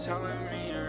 telling me